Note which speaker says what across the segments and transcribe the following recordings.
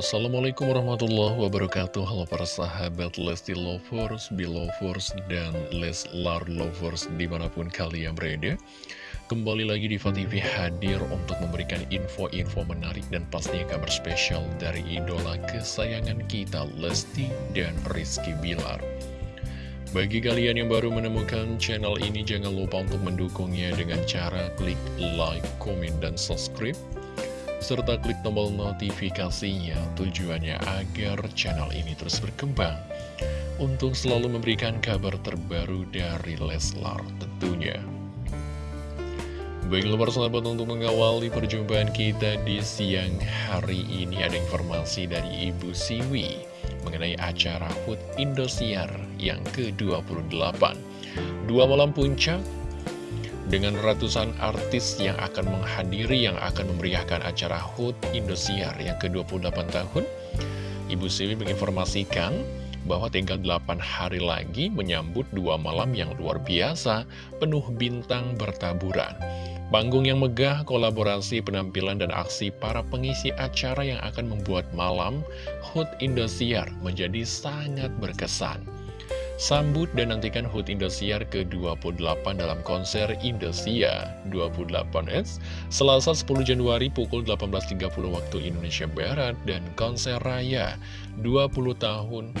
Speaker 1: Assalamualaikum warahmatullahi wabarakatuh. Halo para sahabat Lesti Lovers, Belovers, dan Leslar Lovers di mana pun kalian berada. Kembali lagi di TV hadir untuk memberikan info-info menarik dan pastinya kabar spesial dari idola kesayangan kita Lesti dan Rizky Bilar. Bagi kalian yang baru menemukan channel ini, jangan lupa untuk mendukungnya dengan cara klik like, komen, dan subscribe serta klik tombol notifikasinya tujuannya agar channel ini terus berkembang untuk selalu memberikan kabar terbaru dari Leslar tentunya. Baiklah sahabat untuk mengawali perjumpaan kita di siang hari ini ada informasi dari Ibu Siwi mengenai acara Food Indosiar yang ke-28. Dua malam puncak dengan ratusan artis yang akan menghadiri yang akan memeriahkan acara HUT Indosiar yang ke-28 tahun. Ibu Siwi menginformasikan bahwa tinggal 8 hari lagi menyambut dua malam yang luar biasa, penuh bintang bertaburan. Panggung yang megah, kolaborasi, penampilan, dan aksi para pengisi acara yang akan membuat malam HUT Indosiar menjadi sangat berkesan. Sambut dan nantikan HUT Indosiar ke-28 dalam konser Indonesia 28S Selasa 10 Januari pukul 18.30 waktu Indonesia Barat dan konser raya 20 tahun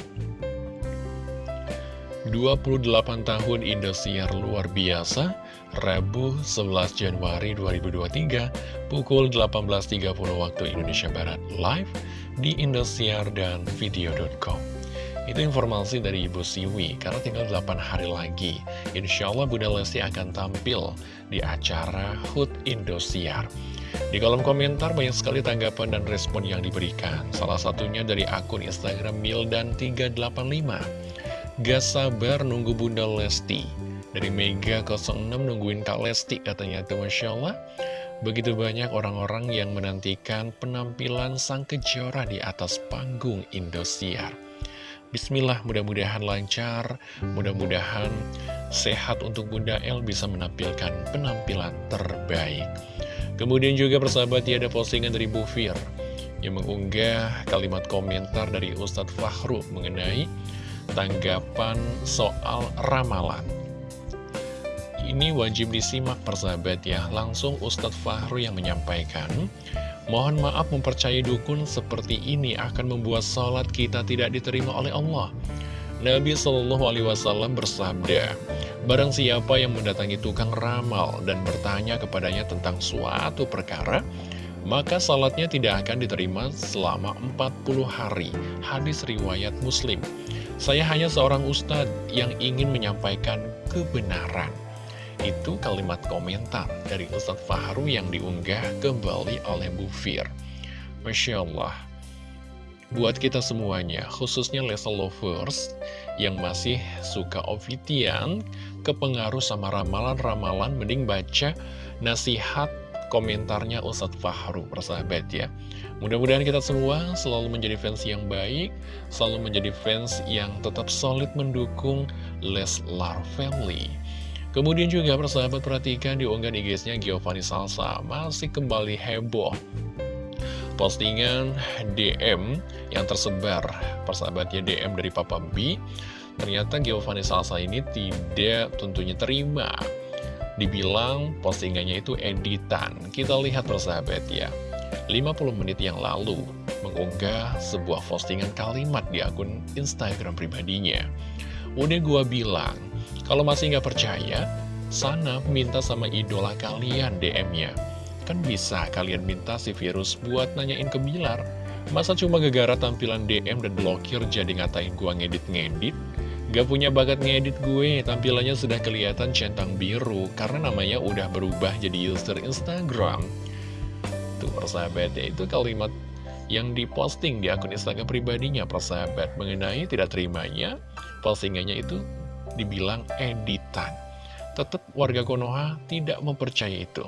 Speaker 1: 28 tahun Indosiar luar biasa Rabu 11 Januari 2023 pukul 18.30 waktu Indonesia Barat live di Indosiar dan video.com itu informasi dari Ibu Siwi, karena tinggal 8 hari lagi. Insya Allah Bunda Lesti akan tampil di acara HUT Indosiar. Di kolom komentar banyak sekali tanggapan dan respon yang diberikan. Salah satunya dari akun Instagram Mildan385. Gak sabar nunggu Bunda Lesti. Dari Mega 06 nungguin Kak Lesti katanya itu Masya Allah. Begitu banyak orang-orang yang menantikan penampilan sang kejora di atas panggung Indosiar. Bismillah mudah-mudahan lancar, mudah-mudahan sehat untuk Bunda El bisa menampilkan penampilan terbaik. Kemudian juga persahabat ya ada postingan dari Bu Fir yang mengunggah kalimat komentar dari Ustadz Fahru mengenai tanggapan soal ramalan. Ini wajib disimak persahabat ya, langsung Ustadz Fahru yang menyampaikan Mohon maaf mempercayai dukun seperti ini akan membuat sholat kita tidak diterima oleh Allah. Nabi Shallallahu Alaihi Wasallam bersabda, Barang siapa yang mendatangi tukang ramal dan bertanya kepadanya tentang suatu perkara, maka salatnya tidak akan diterima selama 40 hari. Hadis riwayat Muslim. Saya hanya seorang ustadz yang ingin menyampaikan kebenaran. Itu kalimat komentar dari Ustadz Fahru yang diunggah kembali oleh Bu Fir. Masya Allah. Buat kita semuanya, khususnya Leslie Lovers yang masih suka Ovitian, kepengaruh sama ramalan-ramalan, mending baca nasihat komentarnya Ustadz Fahru, persahabat ya. Mudah-mudahan kita semua selalu menjadi fans yang baik, selalu menjadi fans yang tetap solid mendukung Leslar Family. Kemudian juga persahabat perhatikan di unggahan IG-nya Giovanni Salsa masih kembali heboh. Postingan DM yang tersebar, persahabatnya DM dari Papa B, ternyata Giovanni Salsa ini tidak tentunya terima. Dibilang postingannya itu editan. Kita lihat persahabat ya. 50 menit yang lalu mengunggah sebuah postingan kalimat di akun Instagram pribadinya. Udah gua bilang, kalau masih nggak percaya, sana minta sama idola kalian DM-nya. Kan bisa kalian minta si virus buat nanyain ke Bilar. Masa cuma gegara tampilan DM dan blokir jadi ngatain gua ngedit-ngedit? Gak punya bakat ngedit gue, tampilannya sudah kelihatan centang biru karena namanya udah berubah jadi user Instagram. Tuh persahabat ya, itu kalimat yang diposting di akun Instagram pribadinya persahabat mengenai tidak terimanya postingannya itu dibilang editan. Tetap warga Konoha tidak mempercayai itu.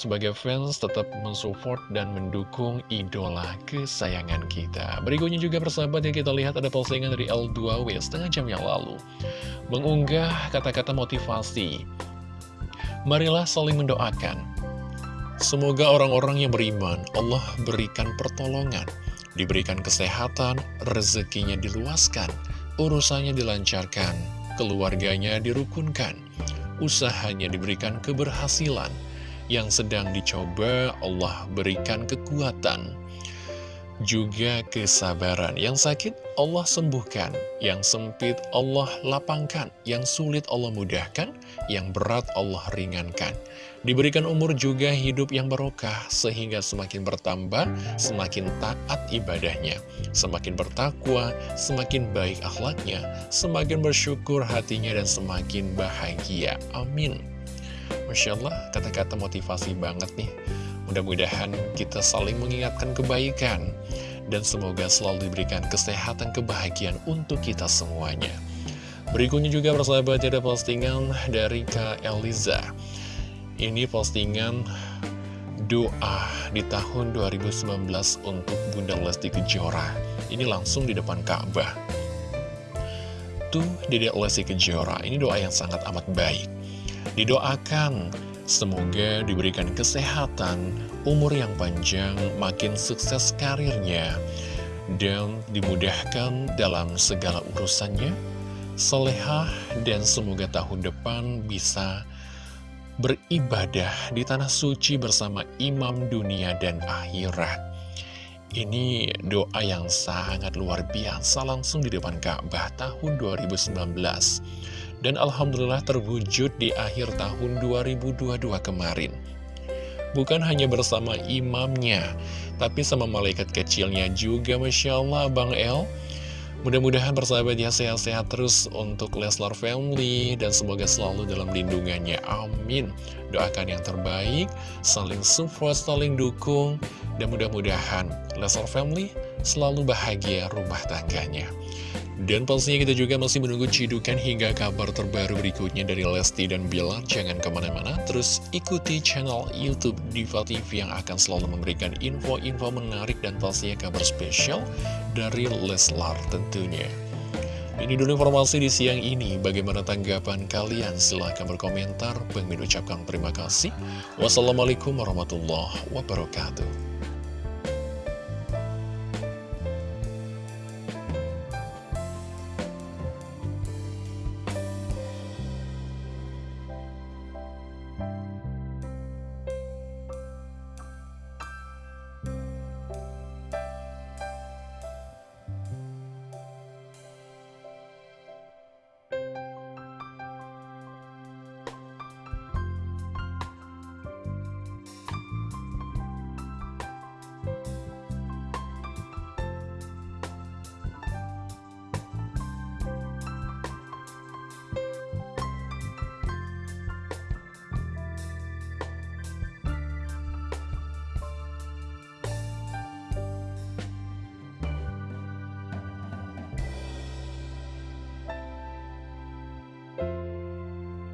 Speaker 1: Sebagai fans tetap mensupport dan mendukung idola kesayangan kita. Berikutnya juga persahabat yang kita lihat ada postingan dari L2W setengah jam yang lalu. Mengunggah kata-kata motivasi. Marilah saling mendoakan. Semoga orang-orang yang beriman Allah berikan pertolongan diberikan kesehatan, rezekinya diluaskan, urusannya dilancarkan, keluarganya dirukunkan, usahanya diberikan keberhasilan, yang sedang dicoba Allah berikan kekuatan, juga kesabaran. Yang sakit Allah sembuhkan, yang sempit Allah lapangkan, yang sulit Allah mudahkan, yang berat Allah ringankan. Diberikan umur juga hidup yang barokah, sehingga semakin bertambah, semakin taat ibadahnya, semakin bertakwa, semakin baik akhlaknya, semakin bersyukur hatinya, dan semakin bahagia. Amin. Masya Allah, kata-kata motivasi banget nih. Mudah-mudahan kita saling mengingatkan kebaikan dan semoga selalu diberikan kesehatan kebahagiaan untuk kita semuanya. Berikutnya juga persahabat ada postingan dari Kak Eliza. Ini postingan doa di tahun 2019 untuk Bunda Lesti Kejora. Ini langsung di depan Ka'bah. Tuh, Dedek Lesti Kejora, ini doa yang sangat amat baik. Didoakan Semoga diberikan kesehatan, umur yang panjang, makin sukses karirnya, dan dimudahkan dalam segala urusannya, solehah, dan semoga tahun depan bisa beribadah di tanah suci bersama imam dunia dan akhirat. Ini doa yang sangat luar biasa langsung di depan Ka'bah tahun 2019. Dan Alhamdulillah terwujud di akhir tahun 2022 kemarin. Bukan hanya bersama imamnya, tapi sama malaikat kecilnya juga Masya Allah Bang El. Mudah-mudahan persahabat ya sehat-sehat terus untuk Leslar Family dan semoga selalu dalam lindungannya. Amin. Doakan yang terbaik, saling support, saling dukung, dan mudah-mudahan Leslar Family selalu bahagia rumah tangganya. Dan pastinya kita juga masih menunggu cidukan hingga kabar terbaru berikutnya dari Lesti dan Bilar. Jangan ke mana-mana, terus ikuti channel Youtube Diva TV yang akan selalu memberikan info-info menarik dan pastinya kabar spesial dari Leslar tentunya. Ini dulu informasi di siang ini. Bagaimana tanggapan kalian? Silahkan berkomentar. Bang ucapkan terima kasih. Wassalamualaikum warahmatullahi wabarakatuh.